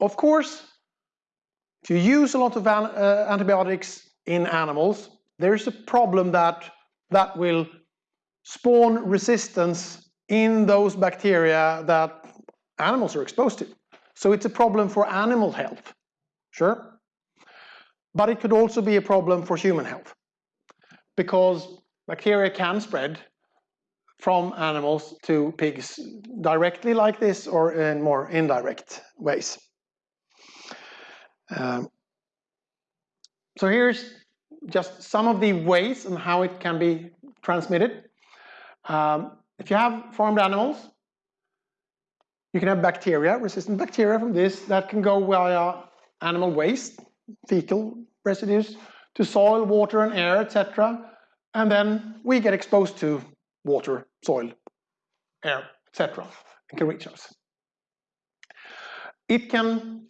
of course, if you use a lot of uh, antibiotics in animals, there's a problem that that will spawn resistance in those bacteria that animals are exposed to. So it's a problem for animal health, sure. But it could also be a problem for human health because bacteria can spread from animals to pigs directly like this or in more indirect ways. Um, so here's just some of the ways and how it can be transmitted. Um, if you have farmed animals, you can have bacteria, resistant bacteria from this that can go via animal waste, fecal residues, to soil, water and air, etc. And then we get exposed to water, soil, air, etc. and can reach us. It can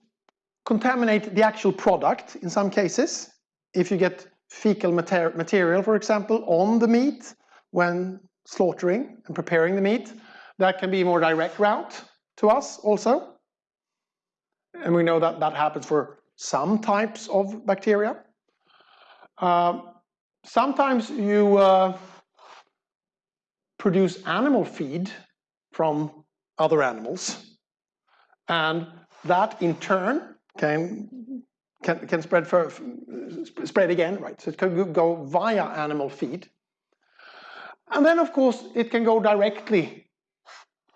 contaminate the actual product in some cases. If you get fecal mater material, for example, on the meat when slaughtering and preparing the meat, that can be a more direct route to us also. And we know that that happens for some types of bacteria. Uh, sometimes you uh, produce animal feed from other animals and that in turn can can, can spread for, spread again, right? So it can go via animal feed. And then of course it can go directly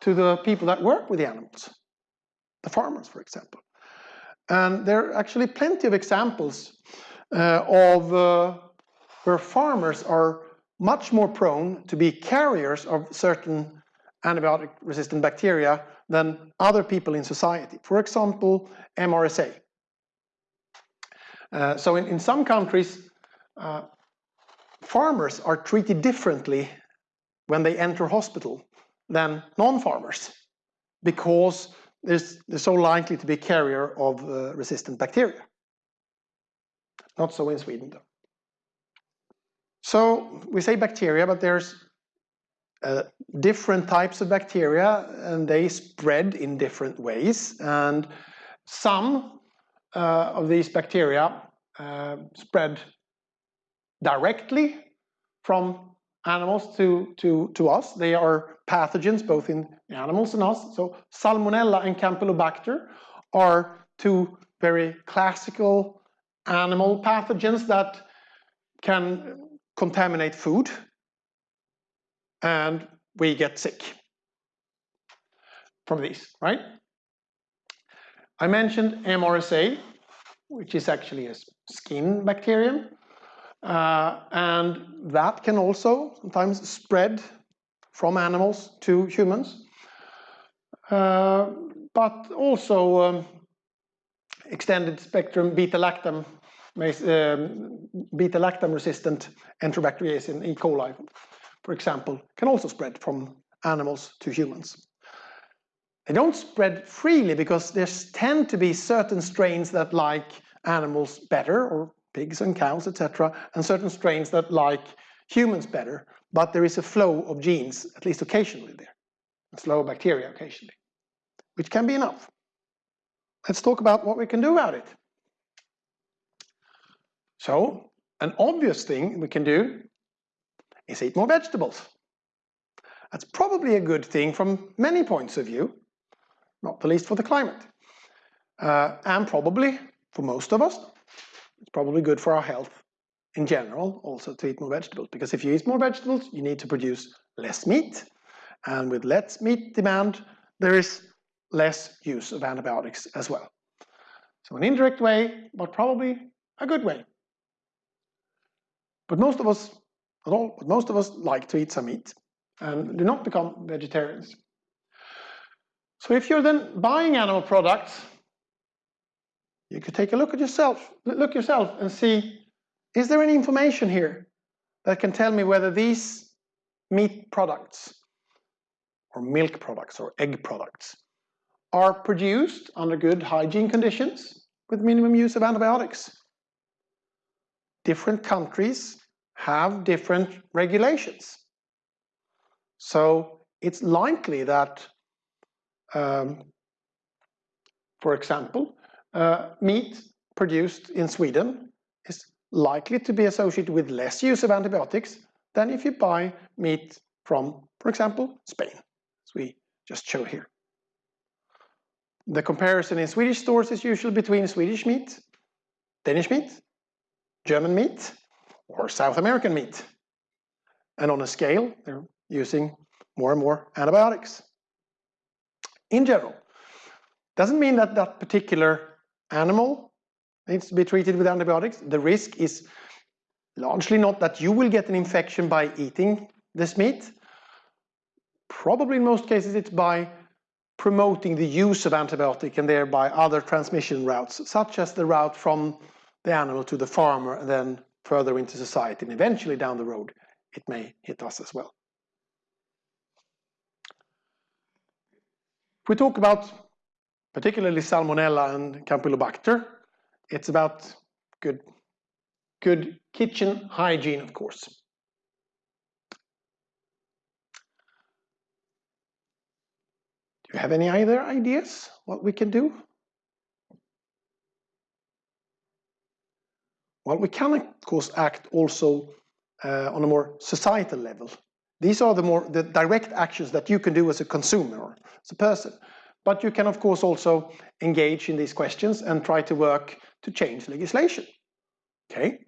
to the people that work with the animals, the farmers for example. And there are actually plenty of examples uh, of uh, where farmers are much more prone to be carriers of certain antibiotic resistant bacteria than other people in society. For example, MRSA. Uh, so in, in some countries, uh, farmers are treated differently when they enter hospital than non-farmers because they're so likely to be carrier of uh, resistant bacteria. Not so in Sweden though. So we say bacteria, but there's uh, different types of bacteria and they spread in different ways. And some uh, of these bacteria uh, spread directly from animals to, to, to us. They are pathogens both in animals and us. So Salmonella and Campylobacter are two very classical animal pathogens that can contaminate food and we get sick from these, right? I mentioned MRSA, which is actually a skin bacterium. Uh, and that can also sometimes spread from animals to humans. Uh, but also um, extended spectrum beta-lactam um, beta-lactam resistant enterobacteriaceae in E. coli, for example, can also spread from animals to humans. They don't spread freely because there tend to be certain strains that like animals better, or pigs and cows, etc., and certain strains that like humans better, but there is a flow of genes, at least occasionally there, a flow of bacteria occasionally, which can be enough. Let's talk about what we can do about it. So, an obvious thing we can do is eat more vegetables. That's probably a good thing from many points of view, not the least for the climate. Uh, and probably, for most of us, it's probably good for our health in general also to eat more vegetables. Because if you eat more vegetables, you need to produce less meat. And with less meat demand, there is less use of antibiotics as well. So an indirect way, but probably a good way. But most of us, all, but most of us like to eat some meat and do not become vegetarians. So if you're then buying animal products, you could take a look at yourself, look yourself and see, is there any information here that can tell me whether these meat products or milk products or egg products are produced under good hygiene conditions with minimum use of antibiotics? different countries have different regulations. So it's likely that, um, for example, uh, meat produced in Sweden is likely to be associated with less use of antibiotics than if you buy meat from, for example, Spain, as we just show here. The comparison in Swedish stores is usually between Swedish meat, Danish meat, German meat, or South American meat. And on a scale, they're using more and more antibiotics. In general, doesn't mean that that particular animal needs to be treated with antibiotics. The risk is largely not that you will get an infection by eating this meat. Probably in most cases it's by promoting the use of antibiotic and thereby other transmission routes, such as the route from the animal to the farmer and then further into society and eventually down the road it may hit us as well. If we talk about particularly Salmonella and Campylobacter, it's about good, good kitchen hygiene, of course. Do you have any other ideas what we can do? Well, we can, of course, act also uh, on a more societal level. These are the more the direct actions that you can do as a consumer or as a person. But you can, of course, also engage in these questions and try to work to change legislation. Okay?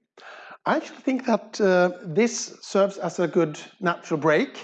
I actually think that uh, this serves as a good natural break